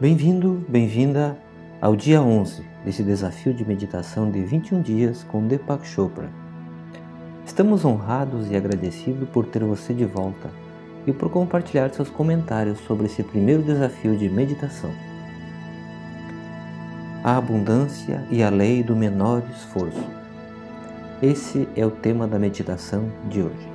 Bem-vindo, bem-vinda ao dia 11 desse desafio de meditação de 21 dias com Deepak Chopra. Estamos honrados e agradecidos por ter você de volta e por compartilhar seus comentários sobre esse primeiro desafio de meditação. A abundância e a lei do menor esforço. Esse é o tema da meditação de hoje.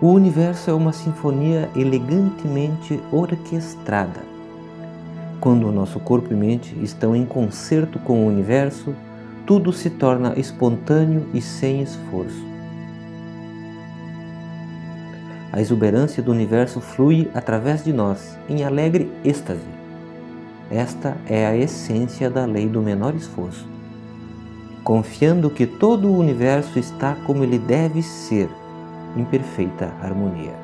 O universo é uma sinfonia elegantemente orquestrada. Quando o nosso corpo e mente estão em concerto com o universo, tudo se torna espontâneo e sem esforço. A exuberância do universo flui através de nós, em alegre êxtase. Esta é a essência da lei do menor esforço. Confiando que todo o universo está como ele deve ser, em perfeita harmonia.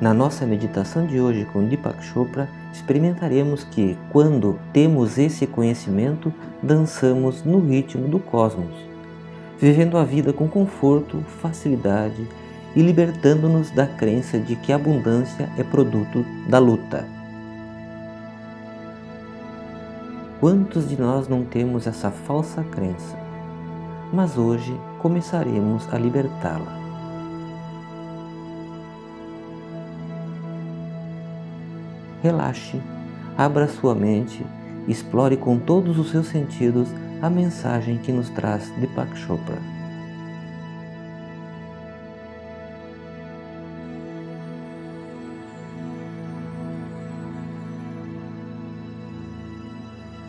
Na nossa meditação de hoje com Deepak Chopra, experimentaremos que, quando temos esse conhecimento, dançamos no ritmo do cosmos, vivendo a vida com conforto, facilidade e libertando-nos da crença de que a abundância é produto da luta. Quantos de nós não temos essa falsa crença? Mas hoje começaremos a libertá-la. Relaxe, abra sua mente, explore com todos os seus sentidos a mensagem que nos traz Deepak Chopra.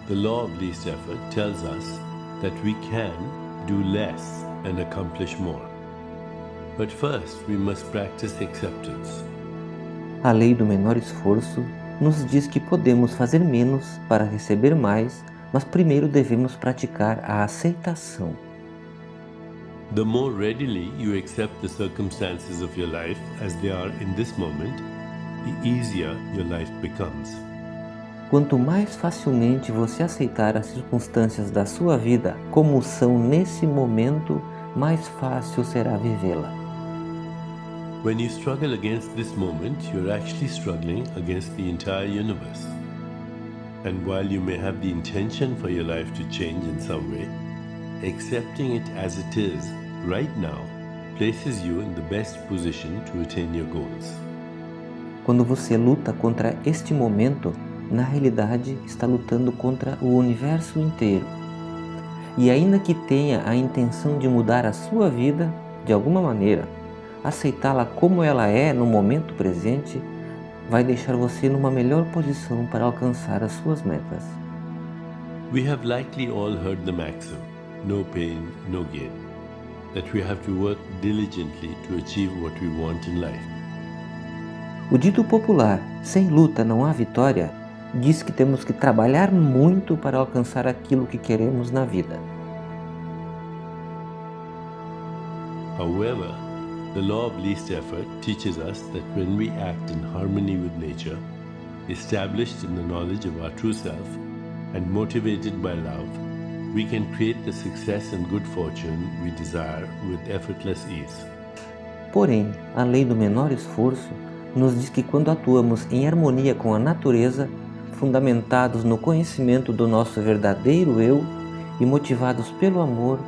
The law of least effort tells us that we can do less and accomplish more. But first, we must practice acceptance. A lei do menor esforço nos diz que podemos fazer menos para receber mais, mas primeiro devemos praticar a aceitação. The more readily you accept the circumstances of your life as they are in this moment, the easier your life becomes. Quanto mais facilmente você aceitar as circunstâncias da sua vida como são nesse momento, mais fácil será vivê-la. When you struggle against this moment, you're actually struggling against the entire universe. And while you may have the intention for your life to change in some way, accepting it as it is right now places you in the best position to attain your goals. Quando você luta contra este momento, na realidade está lutando contra o universo inteiro. E ainda que tenha a intenção de mudar a sua vida de alguma maneira, aceitá-la como ela é no momento presente vai deixar você numa melhor posição para alcançar as suas metas. We have likely all heard the maxim, no pain, no gain, that we have to work diligently to achieve what we want in life. O dito popular, sem luta não há vitória, diz que temos que trabalhar muito para alcançar aquilo que queremos na vida. However, the law of least effort teaches us that when we act in harmony with nature, established in the knowledge of our true self, and motivated by love, we can create the success and good fortune we desire with effortless ease. Porém, a lei do menor esforço nos diz que quando atuamos em harmonia com a natureza, fundamentados no conhecimento do nosso verdadeiro eu e motivados pelo amor,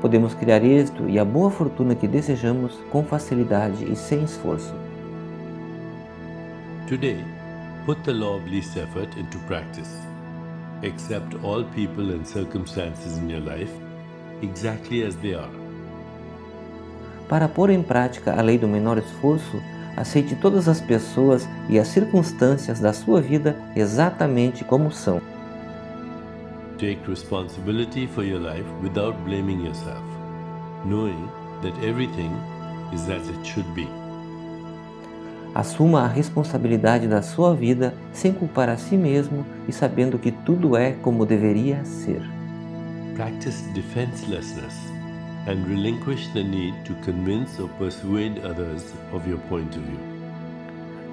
podemos criar êxito e a boa fortuna que desejamos com facilidade e sem esforço. Today, put the law of least effort into practice. Accept all people and circumstances in your life exactly as they are. Para pôr em prática a lei do menor esforço, aceite todas as pessoas e as circunstâncias da sua vida exatamente como são. Take responsibility for your life without blaming yourself, knowing that everything is as it should be. Assuma a responsabilidade da sua vida sem culpar a si mesmo e sabendo que tudo é como deveria ser. Practice defenselessness and relinquish the need to convince or persuade others of your point of view.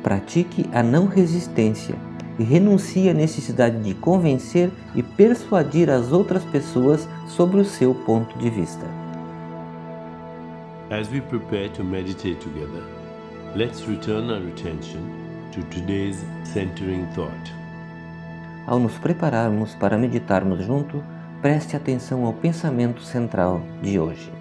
Pratique a não resistência e renuncie à necessidade de convencer e persuadir as outras pessoas sobre o seu ponto de vista. As we prepare to meditate together, let's return our attention to today's centering thought. Ao nos prepararmos para meditarmos junto, preste atenção ao pensamento central de hoje.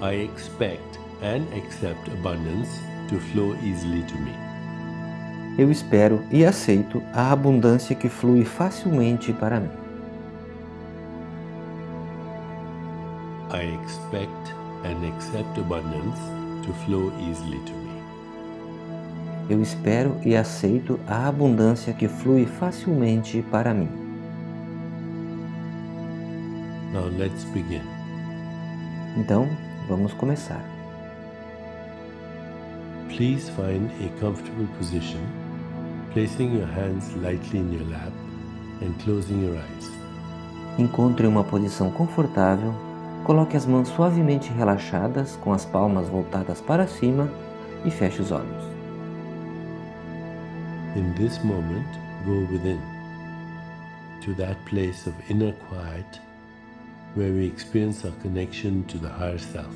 I expect and accept abundance to flow easily to me. Eu espero e aceito a abundância que flui facilmente para mim. I expect and accept abundance to flow easily to me. Eu espero e aceito a abundância que flui facilmente para mim. Now let's begin. Então, vamos começar. Please find a comfortable position, placing your hands lightly in your lap and closing your eyes. Encontre uma posição confortável, coloque as mãos suavemente relaxadas com as palmas voltadas para cima e feche os olhos. In this moment, go within to that place of inner quiet where we experience our connection to the higher self.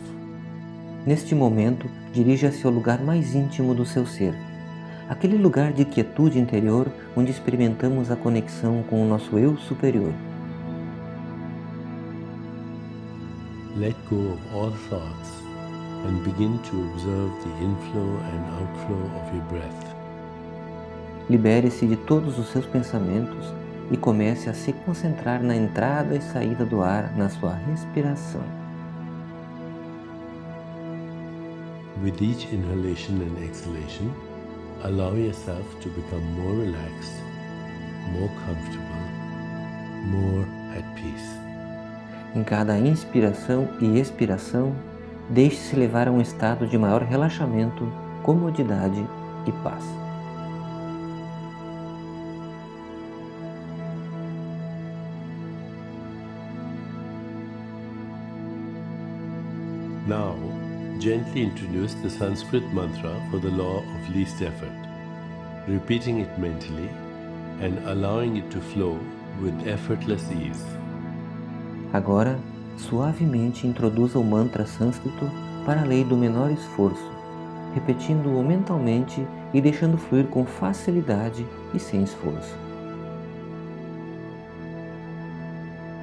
Neste momento, dirija-se ao lugar mais íntimo do seu ser, aquele lugar de quietude interior onde experimentamos a conexão com o nosso eu superior. Let go of all thoughts and begin to observe the inflow and outflow of your breath. Libere-se de todos os seus pensamentos e comece a se concentrar na entrada e saída do ar na sua respiração. With each inhalation and exhalation, allow yourself to become more relaxed, more comfortable, more at peace. Em cada inspiração e expiração, deixe-se levar a um estado de maior relaxamento, comodidade e paz. Gently introduce the Sanskrit mantra for the law of least effort, repeating it mentally and allowing it to flow with effortless ease. Agora, suavemente introduza o mantra sânscrito para a lei do menor esforço, repetindo-o mentalmente e deixando fluir com facilidade e sem esforço.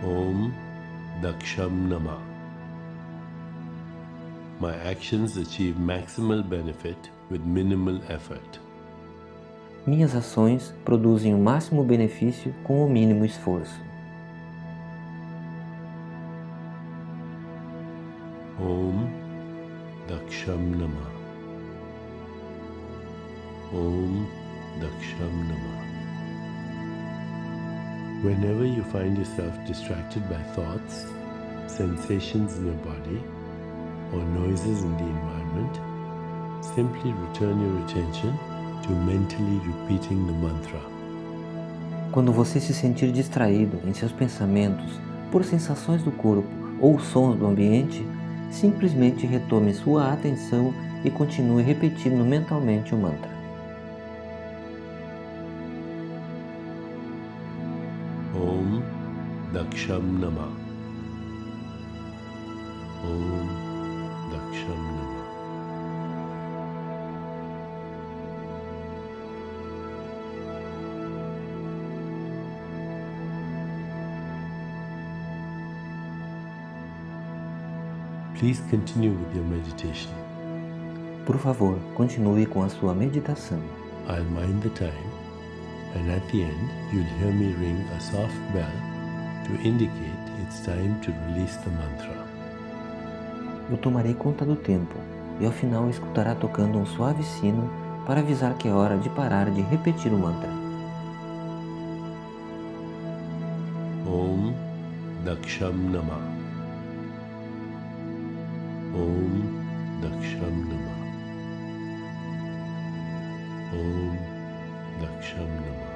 Om Daksham Nama. My actions achieve maximal benefit with minimal effort. Minhas ações produzem o máximo benefício com o mínimo esforço. Om Daksham Nama. Om Daksham Nama. Whenever you find yourself distracted by thoughts, sensations in your body, or noises in the environment, simply return your attention to mentally repeating the mantra. Quando você se sentir distraído em seus pensamentos por sensações do corpo ou sons do ambiente, simplesmente retome sua atenção e continue repetindo mentalmente o mantra. Om Daksham Nama. Om Please continue with your meditation. Por favor, continue com a sua meditação. I'll mind the time, and at the end, you'll hear me ring a soft bell to indicate it's time to release the mantra. Eu tomarei conta do tempo e ao final escutará tocando um suave sino para avisar que é hora de parar de repetir o mantra. Om Daksham Nama. Om Daksham Nama. Om Daksham Nama.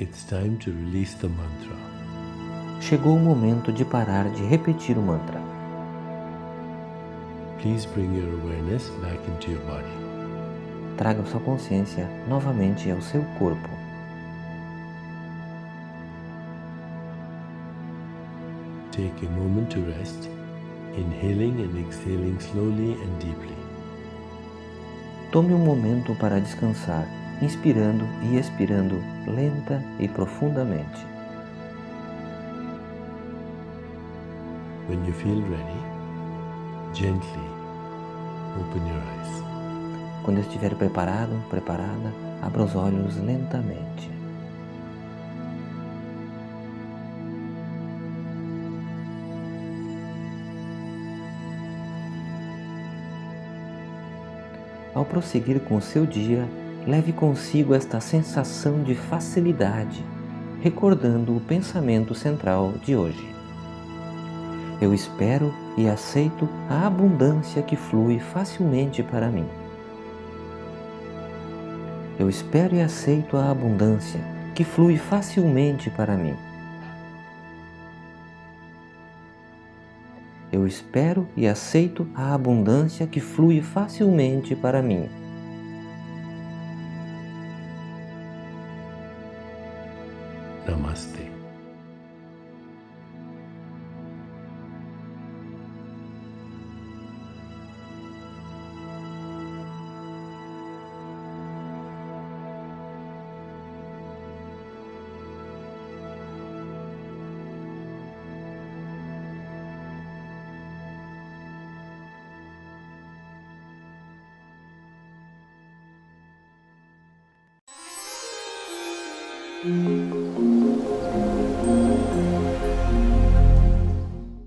It's time to release the mantra. Chegou o momento de parar de repetir o mantra. Please bring your awareness back into your body. Traga sua consciência novamente ao seu corpo. Take a moment to rest, inhaling and exhaling slowly and deeply. Tome um momento para descansar, inspirando e expirando lenta e profundamente. When you feel ready, gently open your eyes. Quando estiver preparado, preparada, abra os olhos lentamente. Ao prosseguir com o seu dia, leve consigo esta sensação de facilidade, recordando o pensamento central de hoje. Eu espero e aceito a abundância que flui facilmente para mim. Eu espero e aceito a abundância que flui facilmente para mim. Eu espero e aceito a abundância que flui facilmente para mim. नमस्ते।